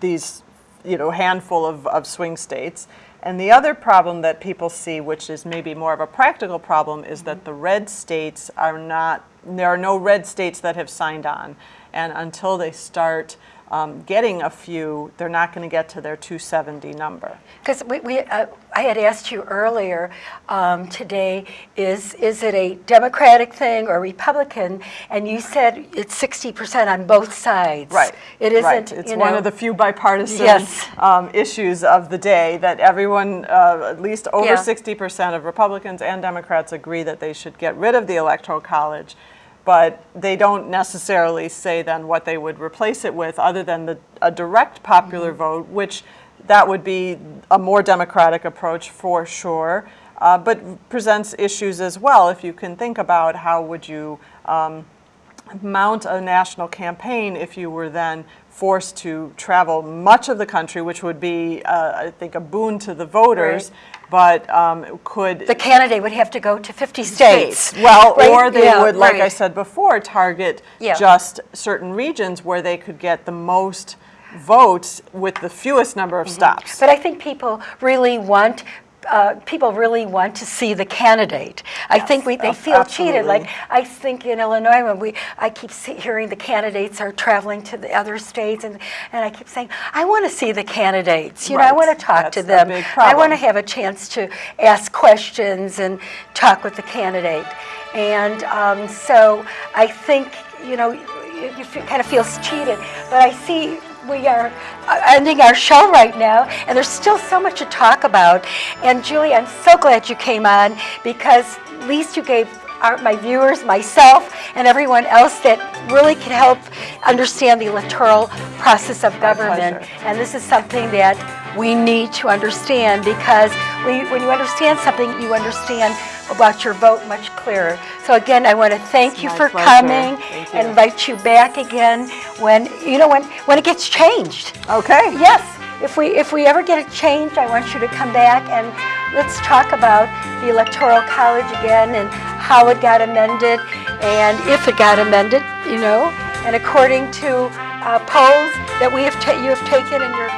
these, you know, handful of, of swing states. And the other problem that people see, which is maybe more of a practical problem, is that mm-hmm. the red states are not, there are no red states that have signed on. And until they start um, getting a few, they're not going to get to their 270 number. Because we, we uh, I had asked you earlier um, today, is, is it a Democratic thing or Republican? And you said it's 60% on both sides. Right. It isn't, right. It's one know- of the few bipartisan Yes. um, issues of the day that everyone, uh, at least over 60% of Republicans and Democrats agree that they should get rid of the Electoral College. But they don't necessarily say then what they would replace it with, other than the, a direct popular Mm-hmm. vote, which that would be a more democratic approach for sure, uh, but presents issues as well. If you can think about how would you um, mount a national campaign if you were then forced to travel much of the country, which would be, uh, I think, a boon to the voters, but um, could The candidate would have to go to 50 states. well, Right, or they yeah, would, like I said before, target Yeah. just certain regions where they could get the most votes with the fewest number of stops. But I think people really want, uh, people really want to see the candidate. I think we, they feel cheated. Like. I think in Illinois, when we, I keep see- hearing the candidates are traveling to the other states, and, and I keep saying, I want to see the candidates. You know, I want to talk to That's the them. I want to have a chance to ask questions and talk with the candidate. And um, so I think, you know, you, you kind of feels cheated. But I see we are uh, ending our show right now, and there's still so much to talk about. And Julie, I'm so glad you came on because at least you gave our, my viewers, myself, and everyone else that really can help understand the electoral process of government. And this is something that we need to understand because we, when you understand something, you understand about your vote much clearer. So again, I want to thank you for pleasure. coming Thank and invite you back again when, you know, when, when it gets changed. Okay. Yes, if we, if we ever get a change, I want you to come back and let's talk about the Electoral College again and how it got amended and if it got amended, you know, and according to uh, polls that we have, you have taken in your